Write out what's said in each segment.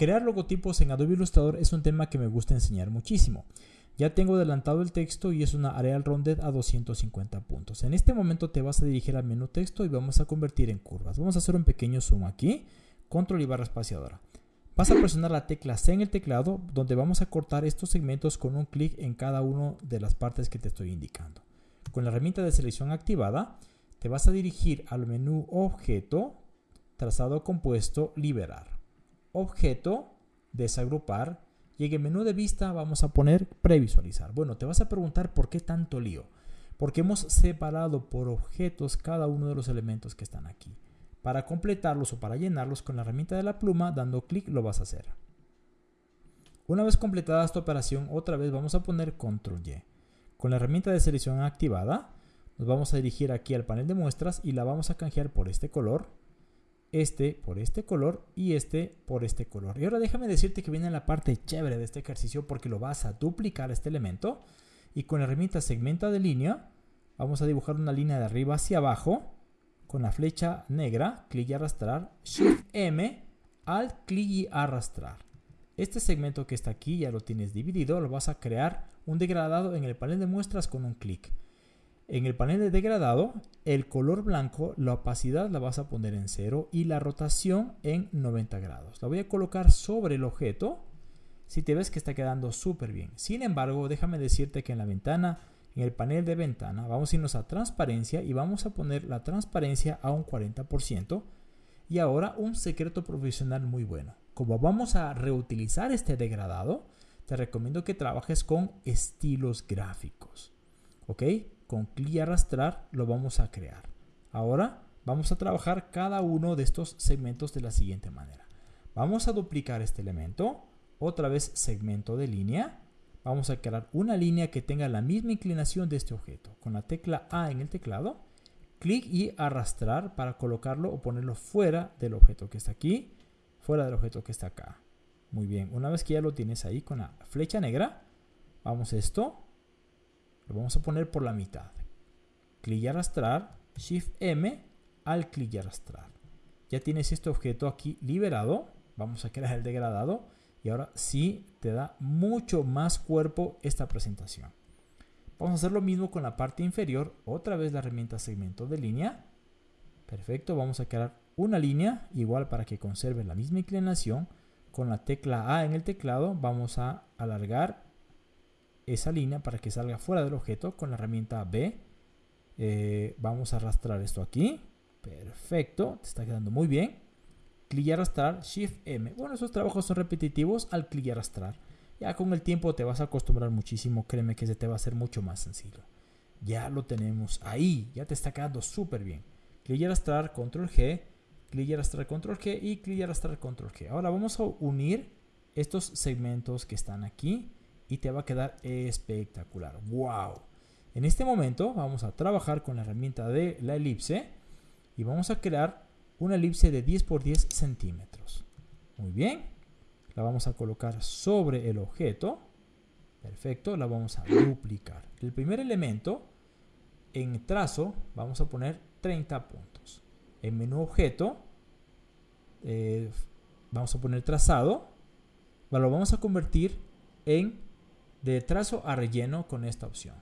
crear logotipos en Adobe Illustrator es un tema que me gusta enseñar muchísimo. Ya tengo adelantado el texto y es una Areal Rounded a 250 puntos. En este momento te vas a dirigir al menú texto y vamos a convertir en curvas. Vamos a hacer un pequeño zoom aquí, control y barra espaciadora. Vas a presionar la tecla C en el teclado donde vamos a cortar estos segmentos con un clic en cada una de las partes que te estoy indicando. Con la herramienta de selección activada, te vas a dirigir al menú Objeto, Trazado compuesto, Liberar. Objeto, Desagrupar y en el menú de vista vamos a poner Previsualizar. Bueno, te vas a preguntar por qué tanto lío. Porque hemos separado por objetos cada uno de los elementos que están aquí. Para completarlos o para llenarlos con la herramienta de la pluma, dando clic lo vas a hacer. Una vez completada esta operación, otra vez vamos a poner Control Y. Con la herramienta de selección activada, nos vamos a dirigir aquí al panel de muestras y la vamos a canjear por este color, este por este color y este por este color. Y ahora déjame decirte que viene la parte chévere de este ejercicio porque lo vas a duplicar este elemento y con la herramienta segmenta de línea vamos a dibujar una línea de arriba hacia abajo con la flecha negra, clic y arrastrar, Shift M, Alt, clic y arrastrar. Este segmento que está aquí ya lo tienes dividido, lo vas a crear un degradado en el panel de muestras con un clic. En el panel de degradado, el color blanco, la opacidad la vas a poner en cero y la rotación en 90 grados. La voy a colocar sobre el objeto si te ves que está quedando súper bien. Sin embargo, déjame decirte que en la ventana en el panel de ventana vamos a irnos a transparencia y vamos a poner la transparencia a un 40%. Y ahora un secreto profesional muy bueno. Como vamos a reutilizar este degradado, te recomiendo que trabajes con estilos gráficos. ¿Ok? Con clic y arrastrar lo vamos a crear. Ahora vamos a trabajar cada uno de estos segmentos de la siguiente manera. Vamos a duplicar este elemento. Otra vez segmento de línea vamos a crear una línea que tenga la misma inclinación de este objeto. Con la tecla A en el teclado, clic y arrastrar para colocarlo o ponerlo fuera del objeto que está aquí, fuera del objeto que está acá. Muy bien, una vez que ya lo tienes ahí con la flecha negra, vamos a esto, lo vamos a poner por la mitad. Clic y arrastrar, Shift M, al clic y arrastrar. Ya tienes este objeto aquí liberado, vamos a crear el degradado y ahora sí te da mucho más cuerpo esta presentación. Vamos a hacer lo mismo con la parte inferior. Otra vez la herramienta segmento de línea. Perfecto, vamos a crear una línea igual para que conserve la misma inclinación. Con la tecla A en el teclado vamos a alargar esa línea para que salga fuera del objeto. Con la herramienta B eh, vamos a arrastrar esto aquí. Perfecto, te está quedando muy bien clic y arrastrar, Shift M. Bueno, esos trabajos son repetitivos al clic y arrastrar. Ya con el tiempo te vas a acostumbrar muchísimo, créeme que se te va a hacer mucho más sencillo. Ya lo tenemos ahí, ya te está quedando súper bien. Clic y arrastrar, control G, clic y arrastrar, control G y clic y arrastrar, control G. Ahora vamos a unir estos segmentos que están aquí y te va a quedar espectacular. ¡Wow! En este momento vamos a trabajar con la herramienta de la elipse y vamos a crear una elipse de 10 por 10 centímetros. Muy bien. La vamos a colocar sobre el objeto. Perfecto. La vamos a duplicar. El primer elemento, en trazo, vamos a poner 30 puntos. En menú objeto, eh, vamos a poner trazado. Lo vamos a convertir en de trazo a relleno con esta opción.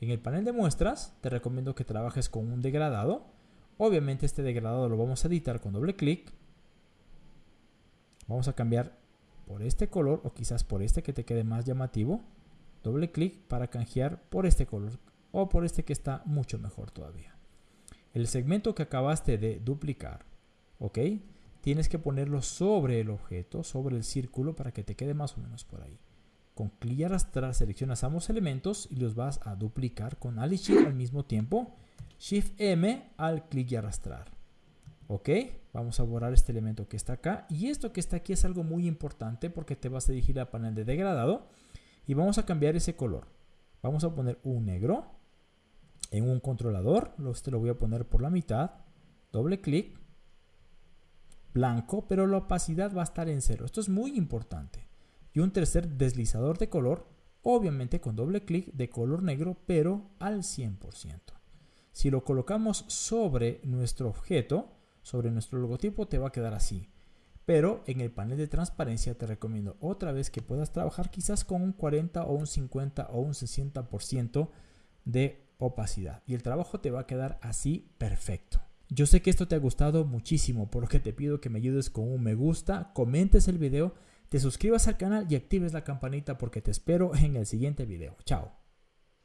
En el panel de muestras, te recomiendo que trabajes con un degradado Obviamente este degradado lo vamos a editar con doble clic. Vamos a cambiar por este color o quizás por este que te quede más llamativo. Doble clic para canjear por este color o por este que está mucho mejor todavía. El segmento que acabaste de duplicar, ¿ok? Tienes que ponerlo sobre el objeto, sobre el círculo para que te quede más o menos por ahí. Con clic y arrastrar seleccionas ambos elementos y los vas a duplicar con Alt y Shift al mismo tiempo Shift M al clic y arrastrar. Ok, vamos a borrar este elemento que está acá. Y esto que está aquí es algo muy importante porque te vas a dirigir al panel de degradado. Y vamos a cambiar ese color. Vamos a poner un negro en un controlador. Este lo voy a poner por la mitad. Doble clic. Blanco, pero la opacidad va a estar en cero. Esto es muy importante. Y un tercer deslizador de color, obviamente con doble clic de color negro, pero al 100%. Si lo colocamos sobre nuestro objeto, sobre nuestro logotipo, te va a quedar así. pero en el panel de transparencia te recomiendo otra vez que puedas trabajar quizás con un 40 o un 50 o un 60% de opacidad y el trabajo te va a quedar así perfecto. Yo sé que esto te ha gustado muchísimo, por lo que te pido que me ayudes con un me gusta, comentes el video, te suscribas al canal y actives la campanita porque te espero en el siguiente video. Chao.